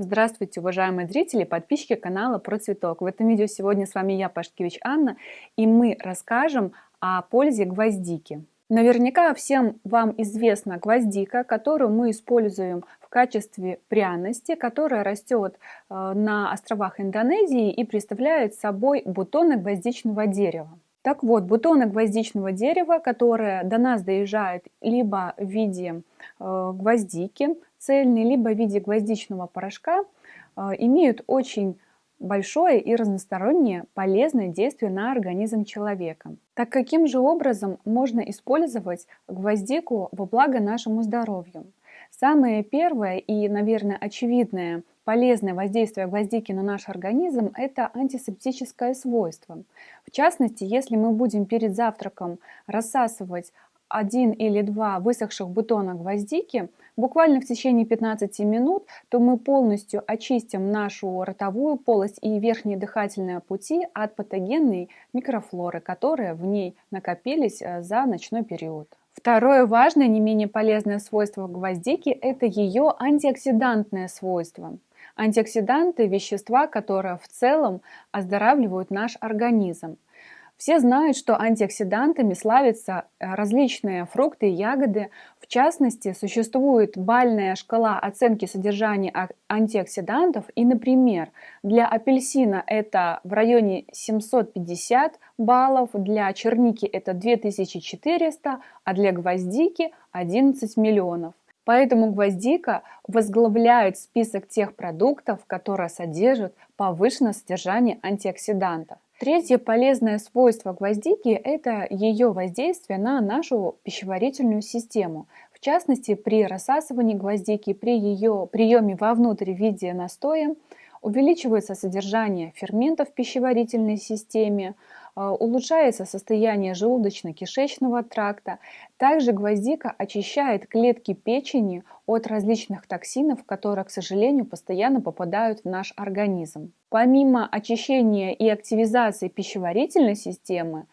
Здравствуйте, уважаемые зрители подписчики канала Про Цветок. В этом видео сегодня с вами я, Пашкевич Анна, и мы расскажем о пользе гвоздики. Наверняка всем вам известна гвоздика, которую мы используем в качестве пряности, которая растет э, на островах Индонезии и представляет собой бутоны гвоздичного дерева. Так вот, бутоны гвоздичного дерева, которые до нас доезжают либо в виде э, гвоздики цельной, либо в виде гвоздичного порошка, э, имеют очень большое и разностороннее полезное действие на организм человека. Так каким же образом можно использовать гвоздику во благо нашему здоровью? Самое первое и, наверное, очевидное полезное воздействие гвоздики на наш организм – это антисептическое свойство. В частности, если мы будем перед завтраком рассасывать один или два высохших бутона гвоздики, буквально в течение 15 минут, то мы полностью очистим нашу ротовую полость и верхние дыхательные пути от патогенной микрофлоры, которые в ней накопились э, за ночной период. Второе важное, не менее полезное свойство гвоздики – это ее антиоксидантное свойство. Антиоксиданты – вещества, которые в целом оздоравливают наш организм. Все знают, что антиоксидантами славятся э, различные фрукты и ягоды. В частности, существует бальная шкала оценки содержания антиоксидантов. И, например, для апельсина это в районе 750 баллов, для черники это 2400, а для гвоздики 11 миллионов. Поэтому гвоздика возглавляет список тех продуктов, которые содержат повышенное содержание антиоксидантов. Третье полезное свойство гвоздики – это ее воздействие на нашу пищеварительную систему. В частности, при рассасывании гвоздики, при ее приеме вовнутрь в виде настоя увеличивается содержание ферментов в пищеварительной системе, а, улучшается состояние желудочно-кишечного тракта. Также гвоздика очищает клетки печени от различных токсинов, которые, к сожалению, постоянно попадают в наш организм. Помимо очищения и активизации пищеварительной системы,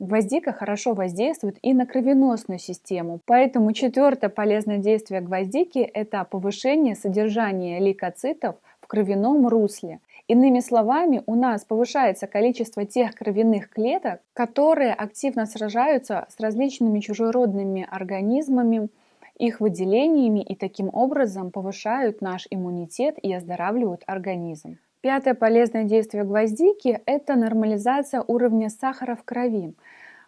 Гвоздика хорошо воздействует и на кровеносную систему, поэтому четвертое полезное действие гвоздики – это повышение содержания лейкоцитов кровяном русле. Иными словами, у нас повышается количество тех кровяных клеток, которые активно сражаются с различными чужеродными организмами, их выделениями и таким образом повышают наш иммунитет и оздоравливают организм. Пятое полезное действие гвоздики – это нормализация уровня сахара в крови.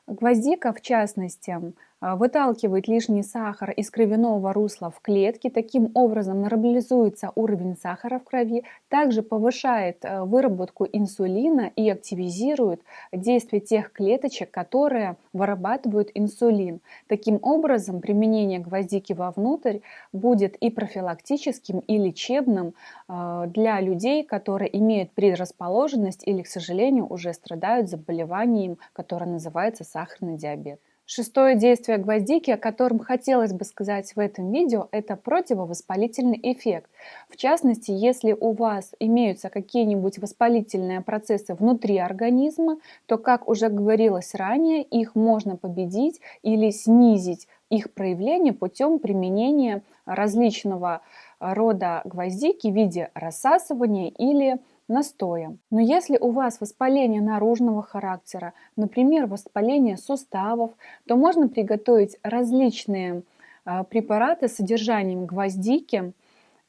Гвоздика, в частности, выталкивает лишний сахар из кровяного русла в клетки, таким образом нормализуется уровень сахара в крови, также повышает э, выработку инсулина и активизирует действие тех клеточек, которые вырабатывают инсулин. Таким образом, применение гвоздики вовнутрь будет и профилактическим, и лечебным э, для людей, которые имеют предрасположенность или, к сожалению, уже страдают заболеванием, которое называется сахарный диабет. Шестое действие гвоздики, о котором хотелось бы сказать в этом видео, это противовоспалительный эффект. В частности, если у вас имеются какие-нибудь воспалительные процессы внутри организма, то, как уже говорилось ранее, их можно победить или снизить их проявление путем применения различного рода гвоздики в виде рассасывания или настоем. Но если у вас воспаление наружного характера, например, воспаление суставов, то можно приготовить различные а, препараты с содержанием гвоздики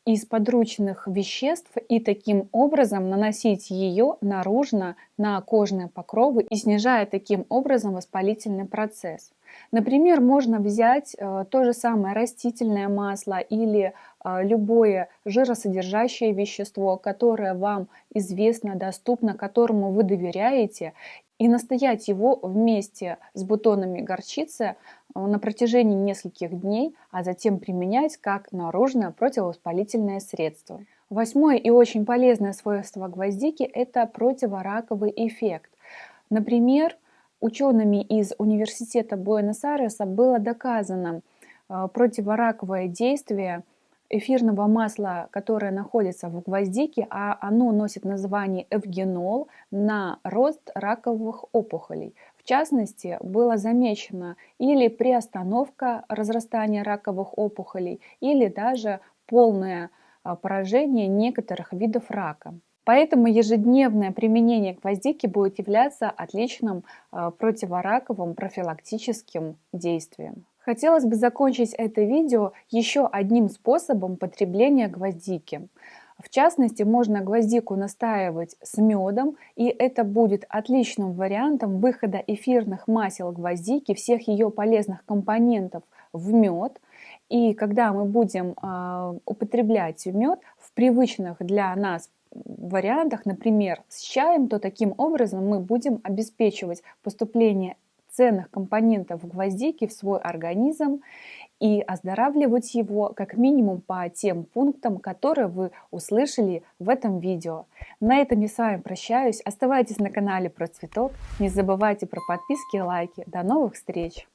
из подручных веществ и таким образом наносить ее наружно на кожные покровы и снижая таким образом воспалительный процесс. Например, можно взять э, то же самое растительное масло или э, любое жиросодержащее вещество, которое вам известно, доступно, которому вы доверяете, и настоять его вместе с бутонами горчицы э, на протяжении нескольких дней, а затем применять как наружное противовоспалительное средство. Восьмое и очень полезное свойство гвоздики – это противораковый эффект. Например, учеными из университета Буэнос-Айреса было доказано э, противораковое действие эфирного масла, которое находится в гвоздике, а оно носит название эвгенол, на рост раковых опухолей. В частности, было замечено или приостановка разрастания раковых опухолей, или даже полное а, поражения некоторых видов рака. Поэтому ежедневное применение гвоздики будет являться отличным а, противораковым профилактическим действием. Хотелось бы закончить это видео еще одним способом потребления гвоздики. В частности, можно гвоздику настаивать с медом, и это будет отличным вариантом выхода эфирных масел гвоздики, всех ее полезных компонентов в мед. И когда мы будем э, употреблять мед в привычных для нас вариантах, например, с чаем, то таким образом мы будем обеспечивать поступление ценных компонентов гвоздики в свой организм и оздоравливать его как минимум по тем пунктам, которые вы услышали в этом видео. На этом я с вами прощаюсь. Оставайтесь на канале про цветок. Не забывайте про подписки и лайки. До новых встреч!